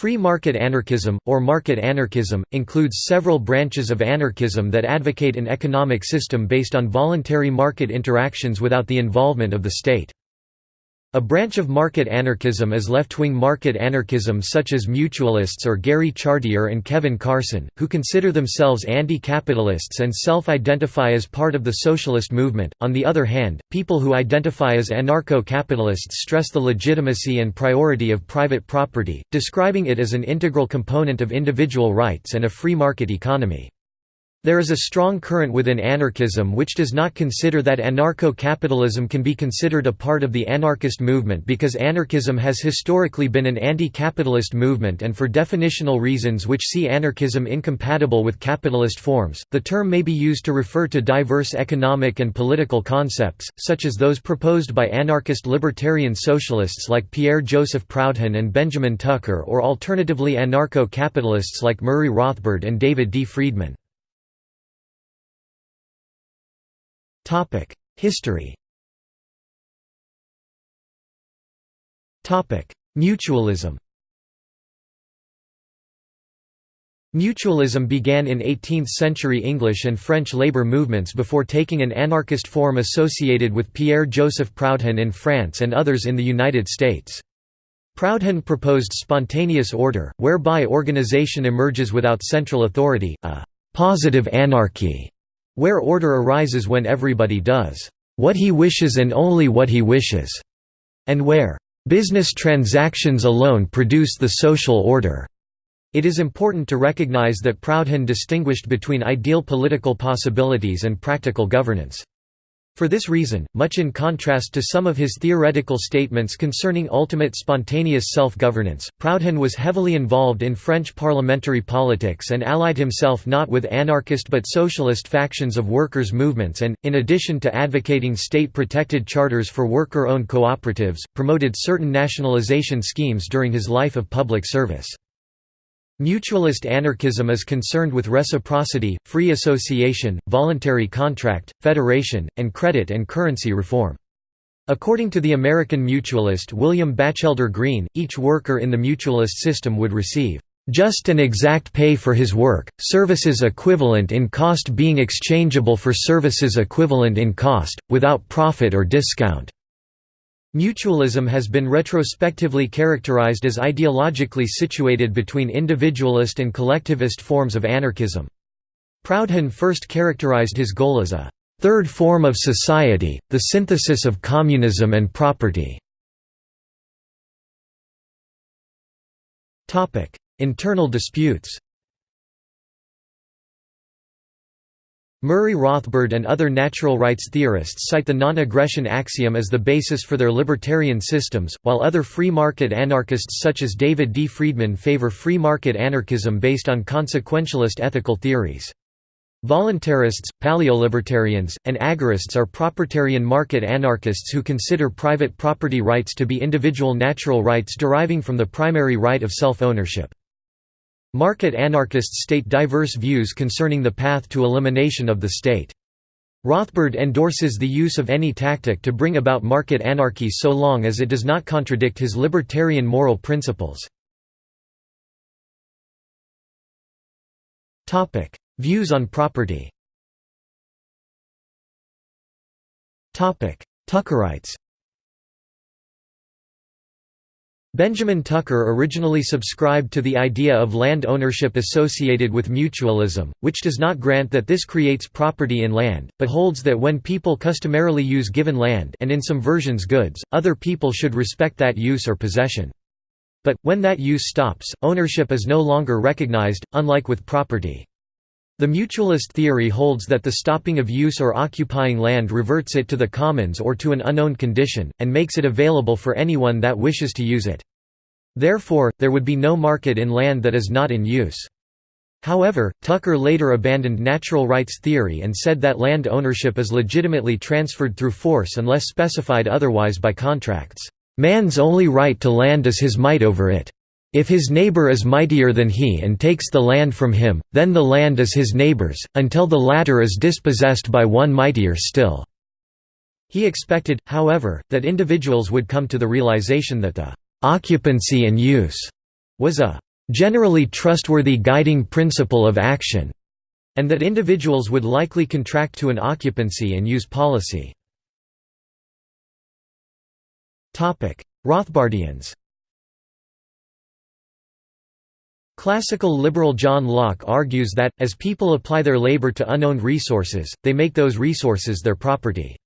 Free market anarchism, or market anarchism, includes several branches of anarchism that advocate an economic system based on voluntary market interactions without the involvement of the state. A branch of market anarchism is left-wing market anarchism such as mutualists or Gary Chartier and Kevin Carson, who consider themselves anti-capitalists and self-identify as part of the socialist movement. On the other hand, people who identify as anarcho-capitalists stress the legitimacy and priority of private property, describing it as an integral component of individual rights and a free market economy. There is a strong current within anarchism which does not consider that anarcho-capitalism can be considered a part of the anarchist movement because anarchism has historically been an anti-capitalist movement and for definitional reasons which see anarchism incompatible with capitalist forms. The term may be used to refer to diverse economic and political concepts, such as those proposed by anarchist libertarian socialists like Pierre-Joseph Proudhon and Benjamin Tucker or alternatively anarcho-capitalists like Murray Rothbard and David D. Friedman. History. Mutualism. Mutualism began in 18th-century English and French labor movements before taking an anarchist form associated with Pierre-Joseph Proudhon in France and others in the United States. Proudhon proposed spontaneous order, whereby organization emerges without central authority, a «positive anarchy» where order arises when everybody does what he wishes and only what he wishes, and where business transactions alone produce the social order. It is important to recognize that Proudhon distinguished between ideal political possibilities and practical governance. For this reason, much in contrast to some of his theoretical statements concerning ultimate spontaneous self-governance, Proudhon was heavily involved in French parliamentary politics and allied himself not with anarchist but socialist factions of workers' movements and, in addition to advocating state-protected charters for worker-owned cooperatives, promoted certain nationalization schemes during his life of public service. Mutualist anarchism is concerned with reciprocity, free association, voluntary contract, federation, and credit and currency reform. According to the American mutualist William Batchelder Greene, each worker in the mutualist system would receive just and exact pay for his work, services equivalent in cost being exchangeable for services equivalent in cost, without profit or discount. Mutualism has been retrospectively characterized as ideologically situated between individualist and collectivist forms of anarchism. Proudhon first characterized his goal as a third form of society, the synthesis of communism and property. Internal disputes Murray Rothbard and other natural rights theorists cite the non-aggression axiom as the basis for their libertarian systems, while other free market anarchists such as David D. Friedman favor free market anarchism based on consequentialist ethical theories. Voluntarists, paleolibertarians, and agorists are propertarian market anarchists who consider private property rights to be individual natural rights deriving from the primary right of self-ownership. Market anarchists state diverse views concerning the path to elimination of the state. Rothbard endorses the use of any tactic to bring about market anarchy so long as it does not contradict his libertarian moral principles. Views on property Tuckerites Benjamin Tucker originally subscribed to the idea of land ownership associated with mutualism, which does not grant that this creates property in land, but holds that when people customarily use given land and in some versions goods, other people should respect that use or possession. But, when that use stops, ownership is no longer recognized, unlike with property. The mutualist theory holds that the stopping of use or occupying land reverts it to the commons or to an unowned condition, and makes it available for anyone that wishes to use it. Therefore, there would be no market in land that is not in use. However, Tucker later abandoned natural rights theory and said that land ownership is legitimately transferred through force unless specified otherwise by contracts. Man's only right to land is his might over it. If his neighbor is mightier than he and takes the land from him, then the land is his neighbor's, until the latter is dispossessed by one mightier still." He expected, however, that individuals would come to the realization that the occupancy and use was a generally trustworthy guiding principle of action, and that individuals would likely contract to an occupancy and use policy. Rothbardians Classical liberal John Locke argues that, as people apply their labor to unowned resources, they make those resources their property.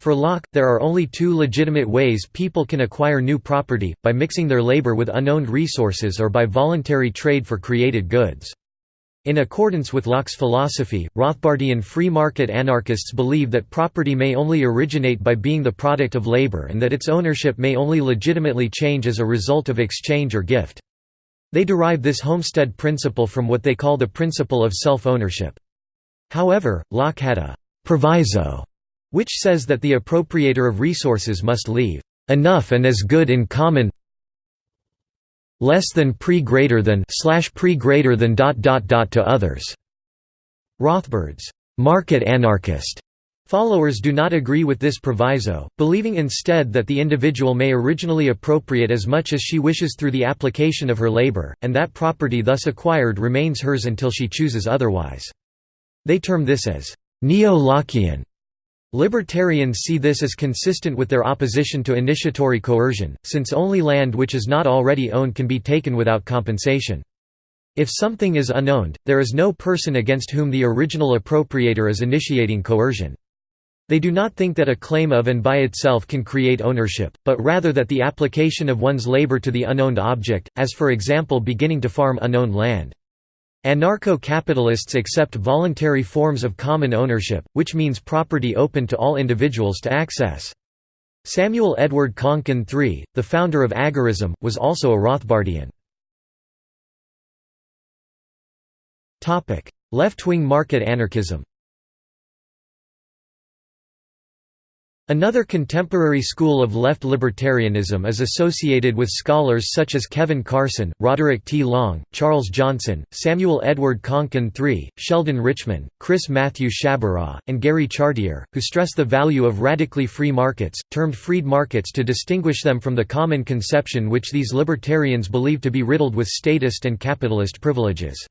For Locke, there are only two legitimate ways people can acquire new property, by mixing their labor with unowned resources or by voluntary trade for created goods. In accordance with Locke's philosophy, Rothbardian free market anarchists believe that property may only originate by being the product of labor and that its ownership may only legitimately change as a result of exchange or gift. They derive this homestead principle from what they call the principle of self-ownership. However, Locke had a «proviso» which says that the appropriator of resources must leave «enough and as good in common less than pre greater than slash pre greater than dot dot dot to others». Rothbard's «market anarchist» Followers do not agree with this proviso, believing instead that the individual may originally appropriate as much as she wishes through the application of her labor, and that property thus acquired remains hers until she chooses otherwise. They term this as neo-Lockean. Libertarians see this as consistent with their opposition to initiatory coercion, since only land which is not already owned can be taken without compensation. If something is unowned, there is no person against whom the original appropriator is initiating coercion. They do not think that a claim of and by itself can create ownership, but rather that the application of one's labor to the unowned object, as for example beginning to farm unowned land. Anarcho-capitalists accept voluntary forms of common ownership, which means property open to all individuals to access. Samuel Edward Konkin III, the founder of agorism, was also a Rothbardian. Left-wing market anarchism Another contemporary school of left libertarianism is associated with scholars such as Kevin Carson, Roderick T. Long, Charles Johnson, Samuel Edward Konkin III, Sheldon Richman, Chris Matthew Sciabarra, and Gary Chartier, who stress the value of radically free markets, termed freed markets to distinguish them from the common conception which these libertarians believe to be riddled with statist and capitalist privileges.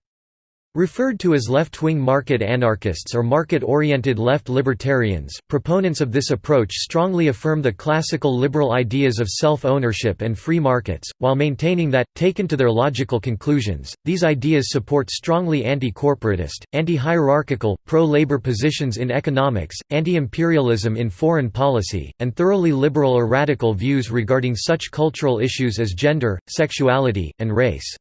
Referred to as left-wing market anarchists or market-oriented left libertarians, proponents of this approach strongly affirm the classical liberal ideas of self-ownership and free markets, while maintaining that, taken to their logical conclusions, these ideas support strongly anti-corporatist, anti-hierarchical, pro-labor positions in economics, anti-imperialism in foreign policy, and thoroughly liberal or radical views regarding such cultural issues as gender, sexuality, and race.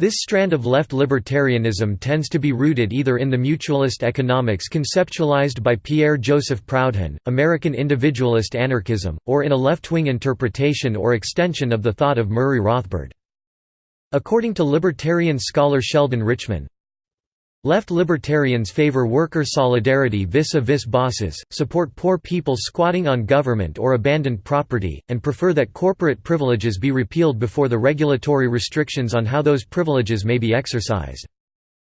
This strand of left libertarianism tends to be rooted either in the mutualist economics conceptualized by Pierre-Joseph Proudhon, American individualist anarchism, or in a left-wing interpretation or extension of the thought of Murray Rothbard. According to libertarian scholar Sheldon Richman, Left libertarians favor worker solidarity vis-a-vis -vis bosses, support poor people squatting on government or abandoned property, and prefer that corporate privileges be repealed before the regulatory restrictions on how those privileges may be exercised.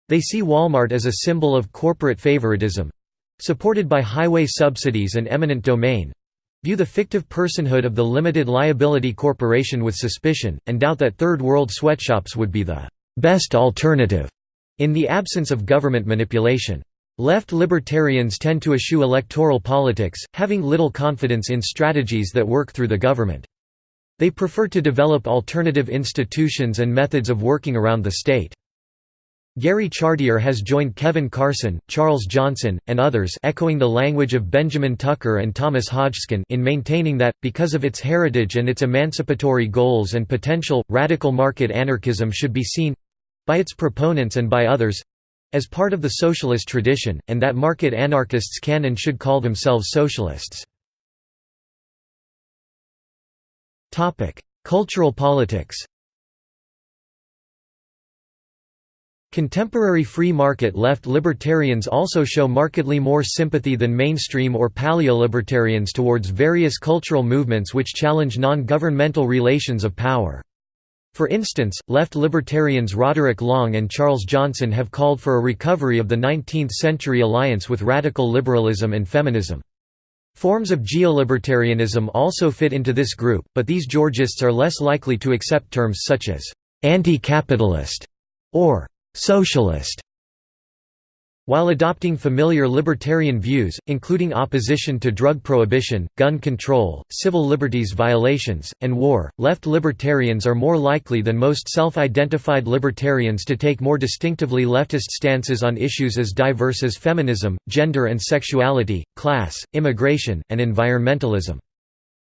They see Walmart as a symbol of corporate favoritism—supported by highway subsidies and eminent domain—view the fictive personhood of the limited liability corporation with suspicion, and doubt that third world sweatshops would be the best alternative in the absence of government manipulation. Left libertarians tend to eschew electoral politics, having little confidence in strategies that work through the government. They prefer to develop alternative institutions and methods of working around the state. Gary Chartier has joined Kevin Carson, Charles Johnson, and others echoing the language of Benjamin Tucker and Thomas Hodgkin in maintaining that, because of its heritage and its emancipatory goals and potential, radical market anarchism should be seen, by its proponents and by others as part of the socialist tradition, and that market anarchists can and should call themselves socialists. Cultural politics Contemporary free market left libertarians also show markedly more sympathy than mainstream or paleo-libertarians towards various cultural movements which challenge non-governmental relations of power. For instance, left libertarians Roderick Long and Charles Johnson have called for a recovery of the 19th-century alliance with radical liberalism and feminism. Forms of geolibertarianism also fit into this group, but these Georgists are less likely to accept terms such as «anti-capitalist» or «socialist» While adopting familiar libertarian views, including opposition to drug prohibition, gun control, civil liberties violations, and war, left libertarians are more likely than most self-identified libertarians to take more distinctively leftist stances on issues as diverse as feminism, gender and sexuality, class, immigration, and environmentalism.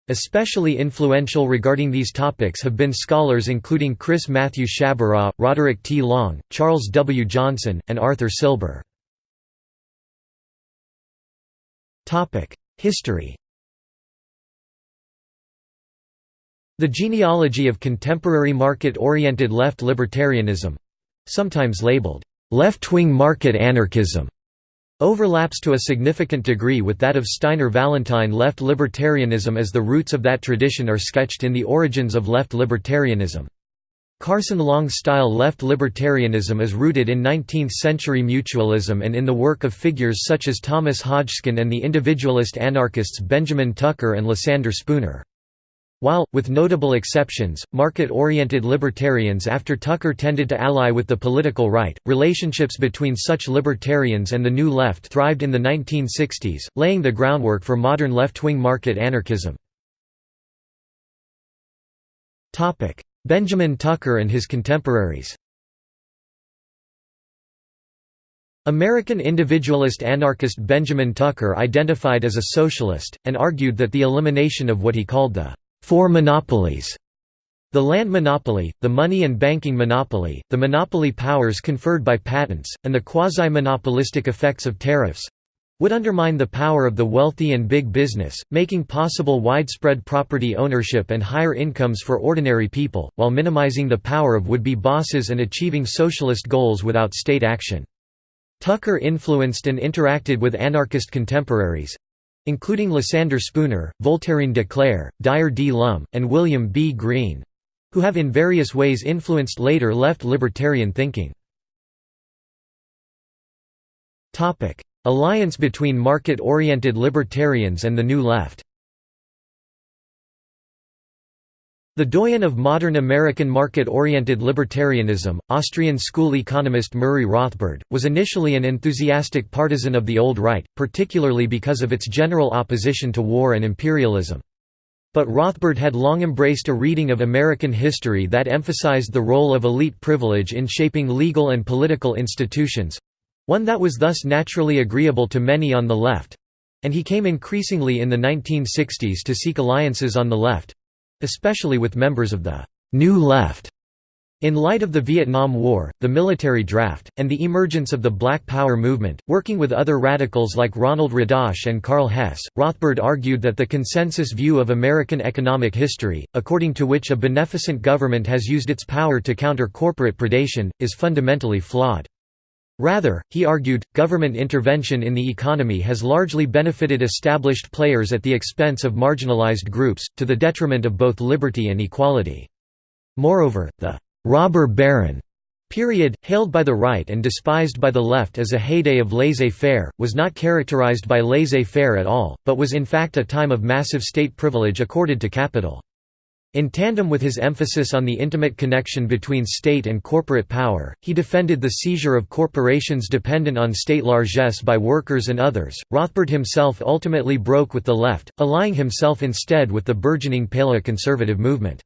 Especially influential regarding these topics have been scholars including Chris Matthew Sciabarra, Roderick T. Long, Charles W. Johnson, and Arthur Silber. History The genealogy of contemporary market-oriented left libertarianism—sometimes labeled, "...left-wing market anarchism", overlaps to a significant degree with that of Steiner Vallentyne left libertarianism as the roots of that tradition are sketched in The Origins of Left Libertarianism. Carson Long-style left libertarianism is rooted in 19th-century mutualism and in the work of figures such as Thomas Hodgkin and the individualist anarchists Benjamin Tucker and Lysander Spooner. While, with notable exceptions, market-oriented libertarians after Tucker tended to ally with the political right, relationships between such libertarians and the New Left thrived in the 1960s, laying the groundwork for modern left-wing market anarchism. Benjamin Tucker and his contemporaries. American individualist anarchist Benjamin Tucker identified as a socialist, and argued that the elimination of what he called the four monopolies the land monopoly, the money and banking monopoly, the monopoly powers conferred by patents, and the quasi-monopolistic effects of tariffs would undermine the power of the wealthy and big business, making possible widespread property ownership and higher incomes for ordinary people, while minimizing the power of would-be bosses and achieving socialist goals without state action. Tucker influenced and interacted with anarchist contemporaries—including Lysander Spooner, Voltairine de Cleyre, Dyer D. Lum, and William B. Greene—who have in various ways influenced later left libertarian thinking. Alliance between market-oriented libertarians and the New Left The doyen of modern American market-oriented libertarianism, Austrian school economist Murray Rothbard, was initially an enthusiastic partisan of the Old Right, particularly because of its general opposition to war and imperialism. But Rothbard had long embraced a reading of American history that emphasized the role of elite privilege in shaping legal and political institutions, one that was thus naturally agreeable to many on the left—and he came increasingly in the 1960s to seek alliances on the left—especially with members of the «New Left». In light of the Vietnam War, the military draft, and the emergence of the Black Power movement, working with other radicals like Ronald Radosh and Karl Hess, Rothbard argued that the consensus view of American economic history, according to which a beneficent government has used its power to counter corporate predation, is fundamentally flawed. Rather, he argued, government intervention in the economy has largely benefited established players at the expense of marginalized groups, to the detriment of both liberty and equality. Moreover, the «robber baron» period, hailed by the right and despised by the left as a heyday of laissez-faire, was not characterized by laissez-faire at all, but was in fact a time of massive state privilege accorded to capital. In tandem with his emphasis on the intimate connection between state and corporate power, he defended the seizure of corporations dependent on state largesse by workers and others. Rothbard himself ultimately broke with the left, allying himself instead with the burgeoning paleoconservative movement.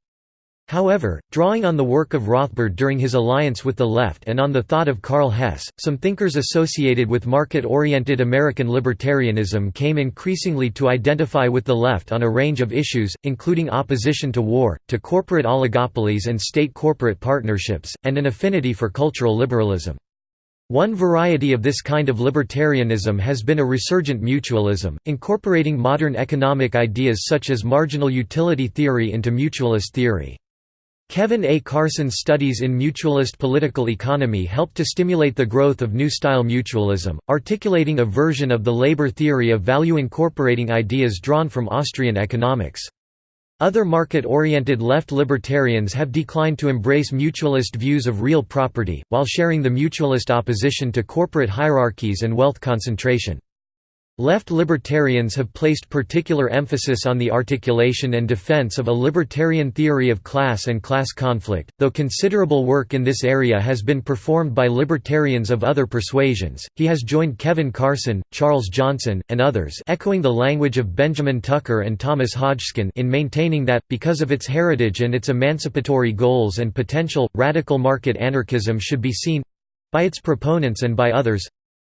However, drawing on the work of Rothbard during his alliance with the left and on the thought of Karl Hess, some thinkers associated with market-oriented American libertarianism came increasingly to identify with the left on a range of issues, including opposition to war, to corporate oligopolies and state-corporate partnerships, and an affinity for cultural liberalism. One variety of this kind of libertarianism has been a resurgent mutualism, incorporating modern economic ideas such as marginal utility theory into mutualist theory. Kevin A. Carson's studies in mutualist political economy helped to stimulate the growth of New-Style mutualism, articulating a version of the labor theory of value incorporating ideas drawn from Austrian economics. Other market-oriented left libertarians have declined to embrace mutualist views of real property, while sharing the mutualist opposition to corporate hierarchies and wealth concentration. Left libertarians have placed particular emphasis on the articulation and defense of a libertarian theory of class and class conflict, though considerable work in this area has been performed by libertarians of other persuasions. He has joined Kevin Carson, Charles Johnson, and others, echoing the language of Benjamin Tucker and Thomas Hodgkin in maintaining that because of its heritage and its emancipatory goals and potential, radical market anarchism should be seen by its proponents and by others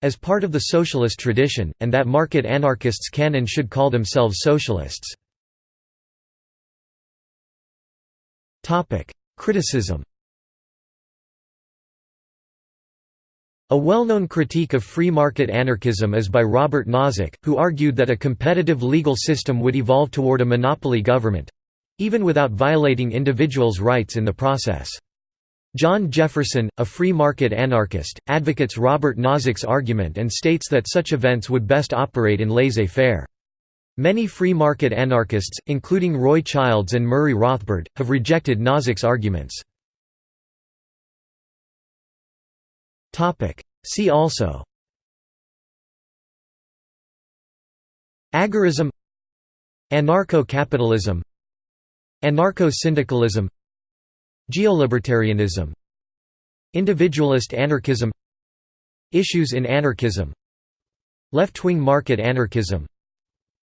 as part of the socialist tradition, and that market anarchists can and should call themselves socialists. Criticism A well-known critique of free market anarchism is by Robert Nozick, who argued that a competitive legal system would evolve toward a monopoly government—even without violating individuals' rights in the process. John Jefferson, a free market anarchist, advocates Robert Nozick's argument and states that such events would best operate in laissez-faire. Many free market anarchists, including Roy Childs and Murray Rothbard, have rejected Nozick's arguments. See also Agorism Anarcho-capitalism Anarcho-syndicalism Geolibertarianism. Individualist anarchism. Issues in anarchism. Left-wing market anarchism.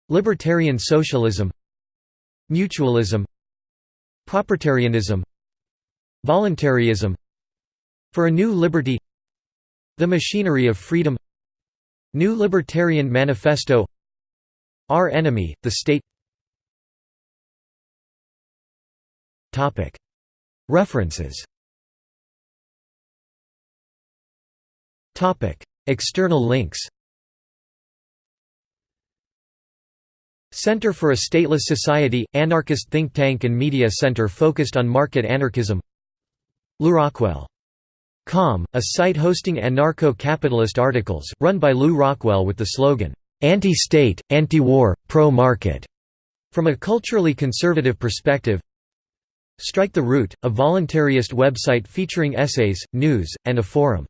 Libertarian socialism. Mutualism. Propertarianism. Voluntarism. For a New Liberty. The Machinery of Freedom. New Libertarian Manifesto. Our Enemy, the State References. External links. Center for a Stateless Society – Anarchist think tank and media center focused on market anarchism. LewRockwell.com, a site hosting anarcho-capitalist articles, run by Lew Rockwell with the slogan, "'Anti-state, anti-war, pro-market' from a culturally conservative perspective Strike the Root, a voluntarist website featuring essays, news, and a forum.